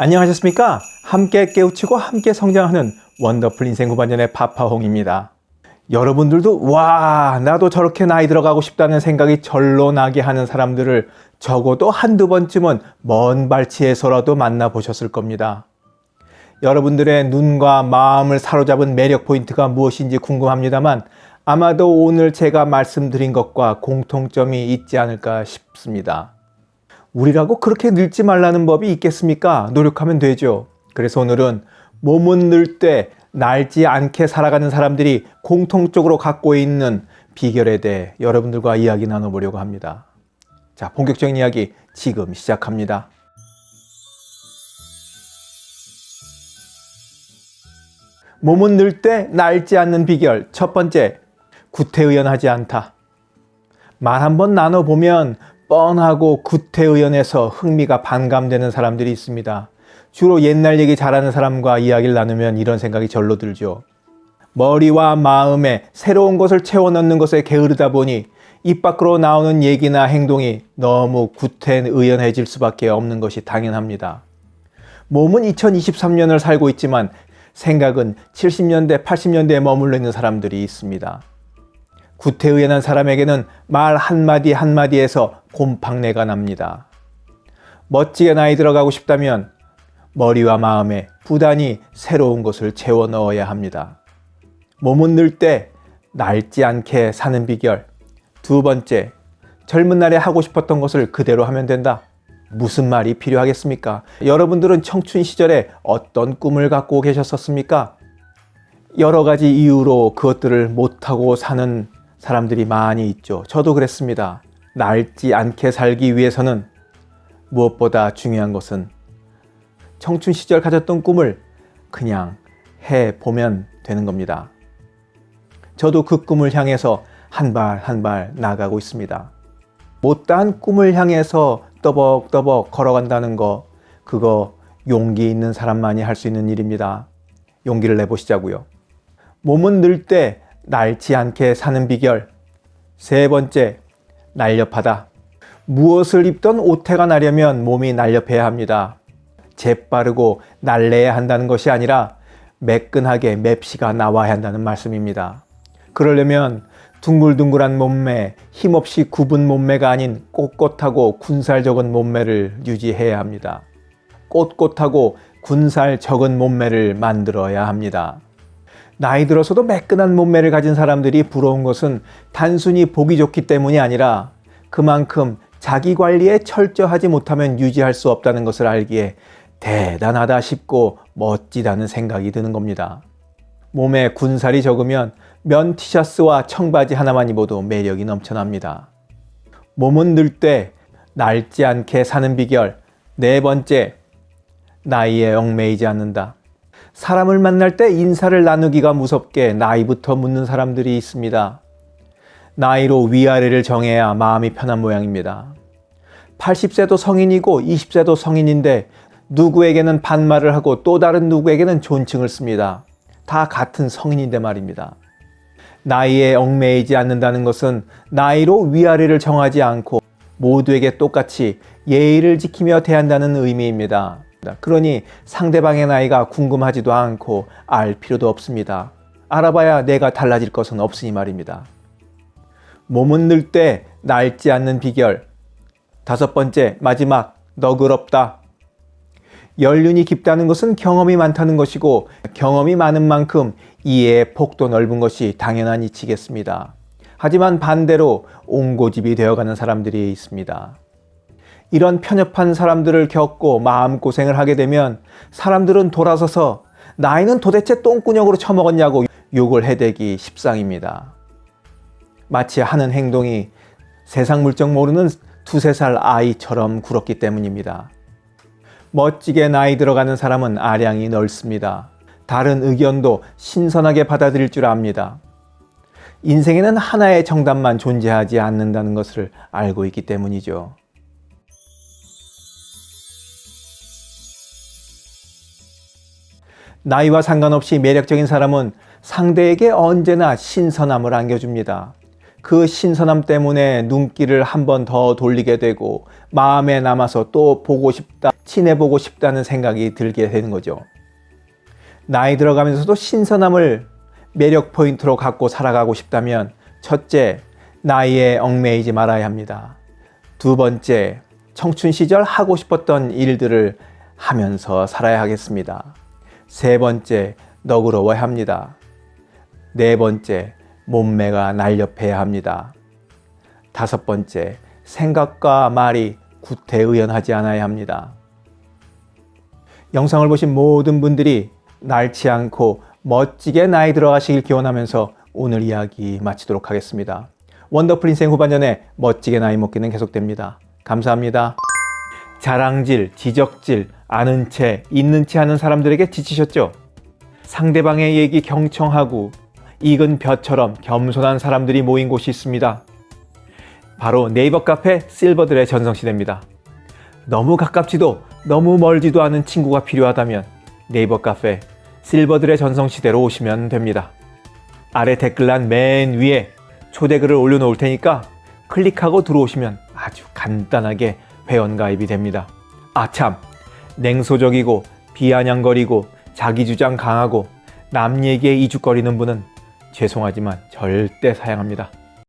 안녕하셨습니까? 함께 깨우치고 함께 성장하는 원더풀 인생 후반전의 파파홍입니다. 여러분들도 와 나도 저렇게 나이 들어가고 싶다는 생각이 절로 나게 하는 사람들을 적어도 한두 번쯤은 먼 발치에서라도 만나보셨을 겁니다. 여러분들의 눈과 마음을 사로잡은 매력 포인트가 무엇인지 궁금합니다만 아마도 오늘 제가 말씀드린 것과 공통점이 있지 않을까 싶습니다. 우리라고 그렇게 늙지 말라는 법이 있겠습니까? 노력하면 되죠. 그래서 오늘은 몸은 늘 때 낡지 않게 살아가는 사람들이 공통적으로 갖고 있는 비결에 대해 여러분들과 이야기 나눠보려고 합니다. 자, 본격적인 이야기 지금 시작합니다. 몸은 늘 때 낡지 않는 비결 첫 번째, 구태의연하지 않다. 말 한번 나눠보면 뻔하고 구태의연해서 흥미가 반감되는 사람들이 있습니다. 주로 옛날 얘기 잘하는 사람과 이야기를 나누면 이런 생각이 절로 들죠. 머리와 마음에 새로운 것을 채워 넣는 것에 게으르다 보니 입 밖으로 나오는 얘기나 행동이 너무 구태의연해질 수밖에 없는 것이 당연합니다. 몸은 2023년을 살고 있지만 생각은 70년대, 80년대에 머물러 있는 사람들이 있습니다. 구태의연한 사람에게는 말 한마디 한마디에서 곰팡내가 납니다. 멋지게 나이 들어가고 싶다면 머리와 마음에 부단히 새로운 것을 채워 넣어야 합니다. 몸은 늘 때 낡지 않게 사는 비결 두 번째, 젊은 날에 하고 싶었던 것을 그대로 하면 된다. 무슨 말이 필요하겠습니까? 여러분들은 청춘 시절에 어떤 꿈을 갖고 계셨었습니까? 여러 가지 이유로 그것들을 못하고 사는 사람들이 많이 있죠. 저도 그랬습니다. 낡지 않게 살기 위해서는 무엇보다 중요한 것은 청춘 시절 가졌던 꿈을 그냥 해보면 되는 겁니다. 저도 그 꿈을 향해서 한 발 한 발 나가고 있습니다. 못다한 꿈을 향해서 떠벅떠벅 걸어간다는 거 그거 용기 있는 사람만이 할 수 있는 일입니다. 용기를 내보시자고요. 몸은 늘 때 낡지 않게 사는 비결 세 번째, 날렵하다. 무엇을 입던 오태가 나려면 몸이 날렵해야 합니다. 재빠르고 날래야 한다는 것이 아니라 매끈하게 맵시가 나와야 한다는 말씀입니다. 그러려면 둥글둥글한 몸매, 힘없이 굽은 몸매가 아닌 꼿꼿하고 군살 적은 몸매를 유지해야 합니다. 꼿꼿하고 군살 적은 몸매를 만들어야 합니다. 나이 들어서도 매끈한 몸매를 가진 사람들이 부러운 것은 단순히 보기 좋기 때문이 아니라 그만큼 자기 관리에 철저하지 못하면 유지할 수 없다는 것을 알기에 대단하다 싶고 멋지다는 생각이 드는 겁니다. 몸에 군살이 적으면 면 티셔츠와 청바지 하나만 입어도 매력이 넘쳐납니다. 몸은 늘 때 낡지 않게 사는 비결 네 번째, 나이에 얽매이지 않는다. 사람을 만날 때 인사를 나누기가 무섭게 나이부터 묻는 사람들이 있습니다. 나이로 위아래를 정해야 마음이 편한 모양입니다. 80세도 성인이고 20세도 성인인데 누구에게는 반말을 하고 또 다른 누구에게는 존칭을 씁니다. 다 같은 성인인데 말입니다. 나이에 얽매이지 않는다는 것은 나이로 위아래를 정하지 않고 모두에게 똑같이 예의를 지키며 대한다는 의미입니다. 그러니 상대방의 나이가 궁금하지도 않고 알 필요도 없습니다. 알아봐야 내가 달라질 것은 없으니 말입니다. 몸은 늘 때 낡지 않는 비결 다섯 번째 마지막 너그럽다. 연륜이 깊다는 것은 경험이 많다는 것이고 경험이 많은 만큼 이해의 폭도 넓은 것이 당연한 이치겠습니다. 하지만 반대로 옹고집이 되어가는 사람들이 있습니다. 이런 편협한 사람들을 겪고 마음고생을 하게 되면 사람들은 돌아서서 나이는 도대체 똥구녕으로 처먹었냐고 욕을 해대기 십상입니다. 마치 하는 행동이 세상 물정 모르는 두세 살 아이처럼 굴었기 때문입니다. 멋지게 나이 들어가는 사람은 아량이 넓습니다. 다른 의견도 신선하게 받아들일 줄 압니다. 인생에는 하나의 정답만 존재하지 않는다는 것을 알고 있기 때문이죠. 나이와 상관없이 매력적인 사람은 상대에게 언제나 신선함을 안겨줍니다. 그 신선함 때문에 눈길을 한 번 더 돌리게 되고 마음에 남아서 또 보고 싶다, 친해보고 싶다는 생각이 들게 되는 거죠. 나이 들어가면서도 신선함을 매력 포인트로 갖고 살아가고 싶다면 첫째, 나이에 얽매이지 말아야 합니다. 두 번째, 청춘 시절 하고 싶었던 일들을 하면서 살아야 하겠습니다. 세 번째, 너그러워야 합니다. 네 번째, 몸매가 날렵해야 합니다. 다섯 번째, 생각과 말이 구태의연하지 않아야 합니다. 영상을 보신 모든 분들이 낡지 않고 멋지게 나이 들어가시길 기원하면서 오늘 이야기 마치도록 하겠습니다. 원더풀 인생 후반전에 멋지게 나이 먹기는 계속됩니다. 감사합니다. 자랑질, 지적질, 아는 채, 있는 채 하는 사람들에게 지치셨죠? 상대방의 얘기 경청하고 익은 벼처럼 겸손한 사람들이 모인 곳이 있습니다. 바로 네이버 카페 실버들의 전성시대입니다. 너무 가깝지도 너무 멀지도 않은 친구가 필요하다면 네이버 카페 실버들의 전성시대로 오시면 됩니다. 아래 댓글란 맨 위에 초대글을 올려놓을 테니까 클릭하고 들어오시면 아주 간단하게 회원가입이 됩니다. 아참 냉소적이고 비아냥거리고 자기주장 강하고 남 얘기에 이죽거리는 분은 죄송하지만 절대 사양합니다.